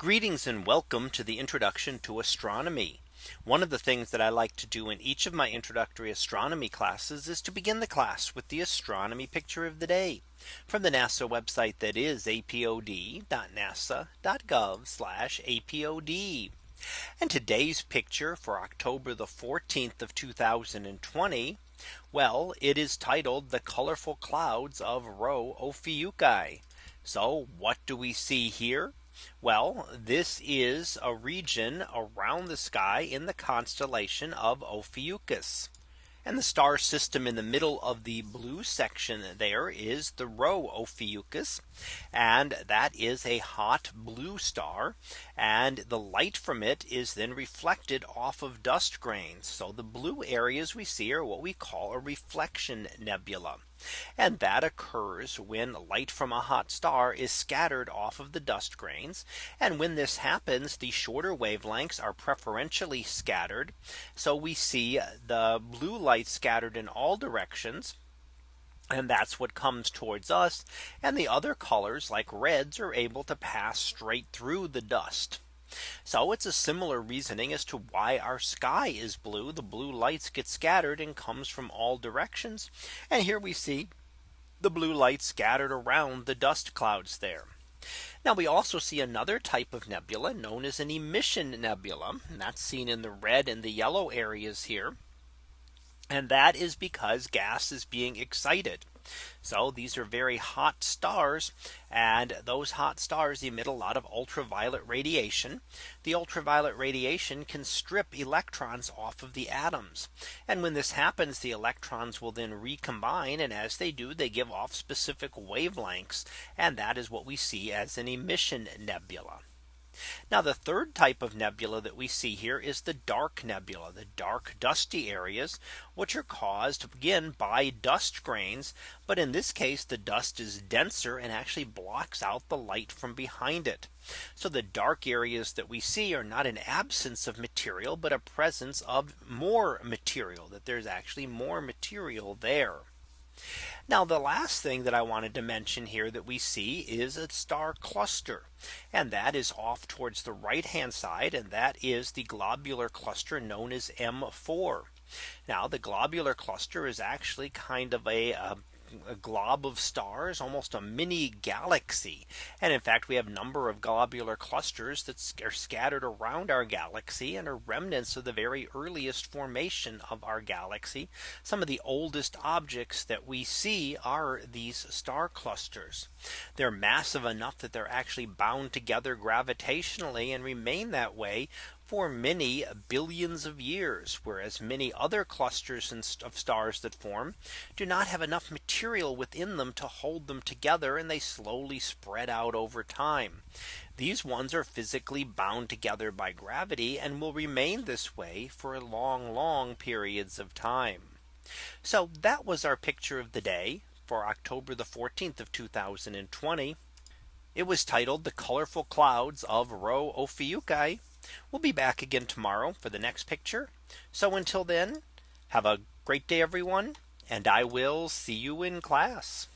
Greetings and welcome to the introduction to astronomy. One of the things that I like to do in each of my introductory astronomy classes is to begin the class with the astronomy picture of the day from the NASA website that is apod.nasa.gov apod. And today's picture for October the 14th of 2020. Well, it is titled the colorful clouds of Rho Ophiuchi. So what do we see here? Well, this is a region around the sky in the constellation of Ophiuchus. And the star system in the middle of the blue section there is the Rho Ophiuchus. And that is a hot blue star. And the light from it is then reflected off of dust grains. So the blue areas we see are what we call a reflection nebula. And that occurs when light from a hot star is scattered off of the dust grains. And when this happens, the shorter wavelengths are preferentially scattered. So we see uh, the blue light scattered in all directions. And that's what comes towards us. And the other colors like reds are able to pass straight through the dust. So it's a similar reasoning as to why our sky is blue. The blue lights get scattered and comes from all directions. And here we see the blue light scattered around the dust clouds there. Now we also see another type of nebula known as an emission nebula. And that's seen in the red and the yellow areas here. And that is because gas is being excited. So these are very hot stars and those hot stars emit a lot of ultraviolet radiation. The ultraviolet radiation can strip electrons off of the atoms. And when this happens, the electrons will then recombine. And as they do, they give off specific wavelengths. And that is what we see as an emission nebula. Now the third type of nebula that we see here is the dark nebula, the dark dusty areas, which are caused again by dust grains. But in this case, the dust is denser and actually blocks out the light from behind it. So the dark areas that we see are not an absence of material, but a presence of more material that there's actually more material there. Now the last thing that I wanted to mention here that we see is a star cluster. And that is off towards the right hand side. And that is the globular cluster known as M4. Now the globular cluster is actually kind of a, a a glob of stars, almost a mini galaxy. And in fact, we have a number of globular clusters that are scattered around our galaxy and are remnants of the very earliest formation of our galaxy. Some of the oldest objects that we see are these star clusters. They're massive enough that they're actually bound together gravitationally and remain that way for many billions of years, whereas many other clusters of stars that form do not have enough material within them to hold them together and they slowly spread out over time. These ones are physically bound together by gravity and will remain this way for long, long periods of time. So that was our picture of the day for October the 14th of 2020. It was titled the colorful clouds of Rho Ophiuchi We'll be back again tomorrow for the next picture. So until then, have a great day, everyone. And I will see you in class.